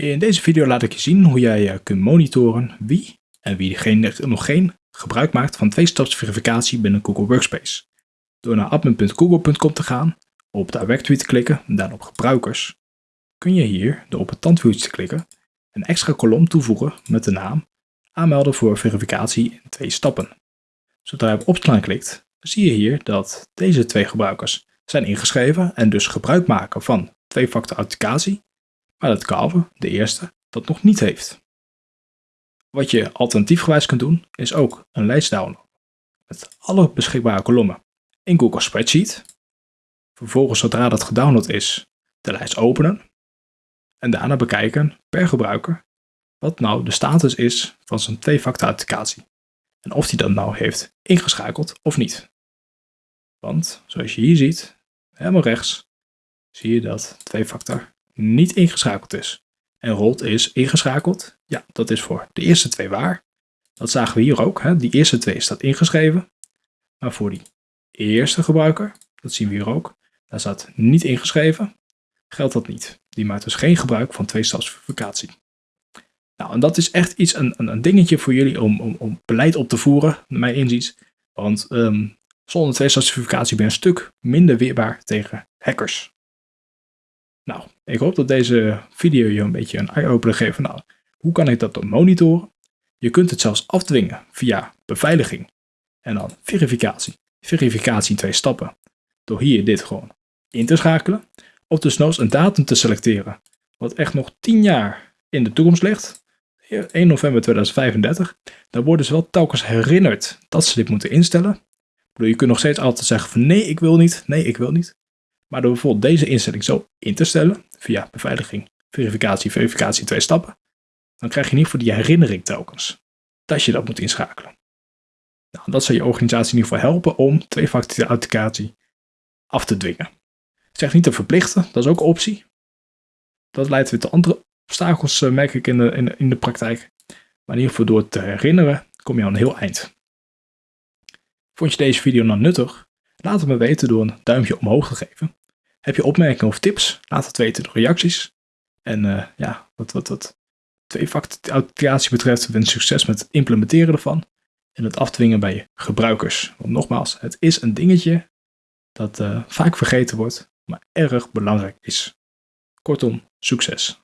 In deze video laat ik je zien hoe jij eh, kunt monitoren wie en wie geen, nog geen gebruik maakt van twee-staps verificatie binnen Google Workspace. Door naar admin.google.com te gaan, op Directory te klikken en dan op gebruikers, kun je hier door op het tandwieltje te klikken een extra kolom toevoegen met de naam aanmelden voor verificatie in twee stappen. Zodra je op opslaan klikt, zie je hier dat deze twee gebruikers zijn ingeschreven en dus gebruik maken van twee-factor authenticatie maar dat Calve, de eerste, dat nog niet heeft. Wat je alternatiefgewijs kunt doen, is ook een lijst downloaden met alle beschikbare kolommen in Google Spreadsheet. Vervolgens, zodra dat gedownload is, de lijst openen en daarna bekijken per gebruiker wat nou de status is van zijn twee-factor authenticatie en of hij dat nou heeft ingeschakeld of niet. Want zoals je hier ziet, helemaal rechts, zie je dat twee-factor niet ingeschakeld is. En rolt is ingeschakeld. Ja, dat is voor de eerste twee waar. Dat zagen we hier ook. Hè? Die eerste twee staat ingeschreven. Maar voor die eerste gebruiker, dat zien we hier ook, daar staat niet ingeschreven. Geldt dat niet. Die maakt dus geen gebruik van twee-stapsverificatie. Nou, en dat is echt iets, een, een, dingetje voor jullie om, om, om, beleid op te voeren, naar mijn inziens. Want um, zonder twee-stapsverificatie ben je een stuk minder weerbaar tegen hackers. Nou, ik hoop dat deze video je een beetje een eye-opener geeft nou, hoe kan ik dat dan monitoren? Je kunt het zelfs afdwingen via beveiliging en dan verificatie. Verificatie in twee stappen. Door hier dit gewoon in te schakelen. Of desnoods een datum te selecteren. Wat echt nog 10 jaar in de toekomst ligt. 1 november 2035. Dan worden ze wel telkens herinnerd dat ze dit moeten instellen. Je kunt nog steeds altijd zeggen van nee ik wil niet, nee ik wil niet. Maar door bijvoorbeeld deze instelling zo in te stellen, via beveiliging, verificatie, verificatie twee stappen, dan krijg je ieder geval die herinnering telkens dat je dat moet inschakelen. Nou, dat zal je organisatie in ieder geval helpen om twee-factor authenticatie af te dwingen. Zeg niet te verplichten, dat is ook een optie. Dat leidt weer tot andere obstakels, eh, merk ik in de, in, in de praktijk. Maar in ieder geval door te herinneren, kom je aan een heel eind. Vond je deze video nou nuttig? Laat het me weten door een duimpje omhoog te geven. Heb je opmerkingen of tips? Laat het weten door reacties. En uh, ja, wat, wat, wat twee-factor authenticatie betreft, wens succes met het implementeren ervan. En het afdwingen bij je gebruikers. Want nogmaals, het is een dingetje dat uh, vaak vergeten wordt, maar erg belangrijk is. Kortom, succes!